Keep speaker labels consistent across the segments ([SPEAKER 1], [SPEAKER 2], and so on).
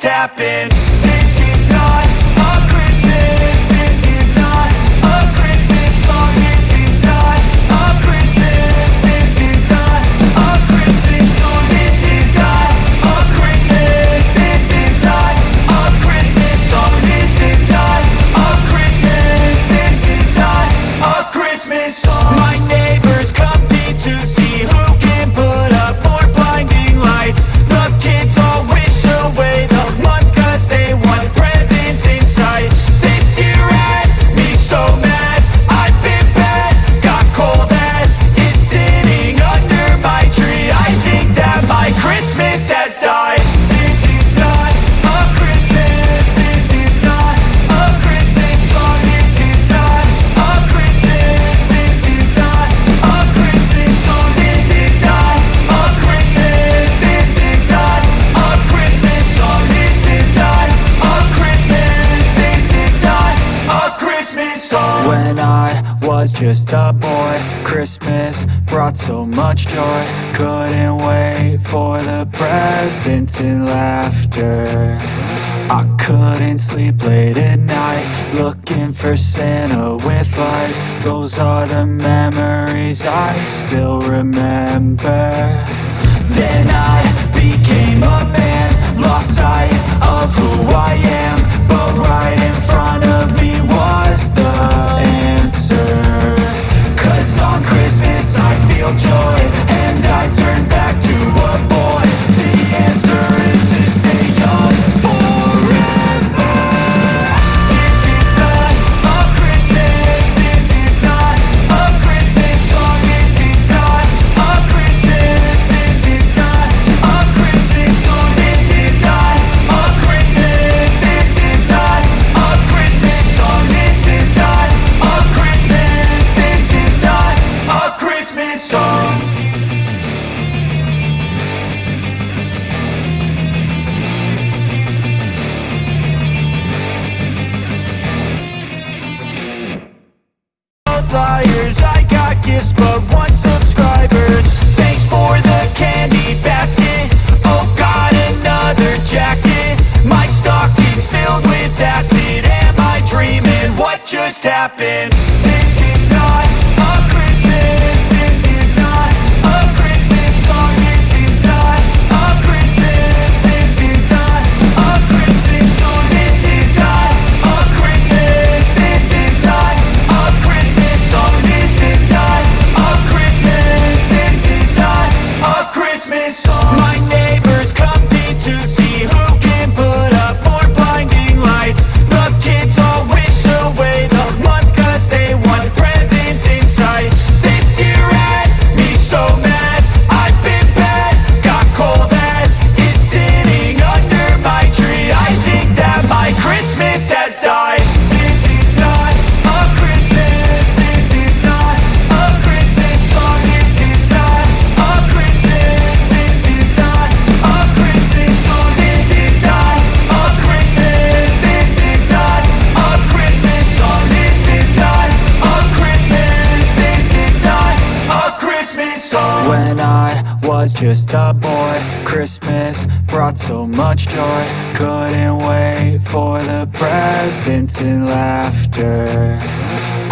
[SPEAKER 1] tapping was just a boy. Christmas brought so much joy. Couldn't wait for the presents and laughter. I couldn't sleep late at night Looking for Santa with lights. Those are the memories I still remember. flyers. I got gifts but want subscribers. Thanks for the candy basket. Oh got another jacket. My stocking's filled with acid. Am I dreaming? What just happened? was just a boy. Christmas brought so much joy. Couldn't wait for the presents and laughter.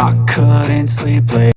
[SPEAKER 1] I couldn't sleep late.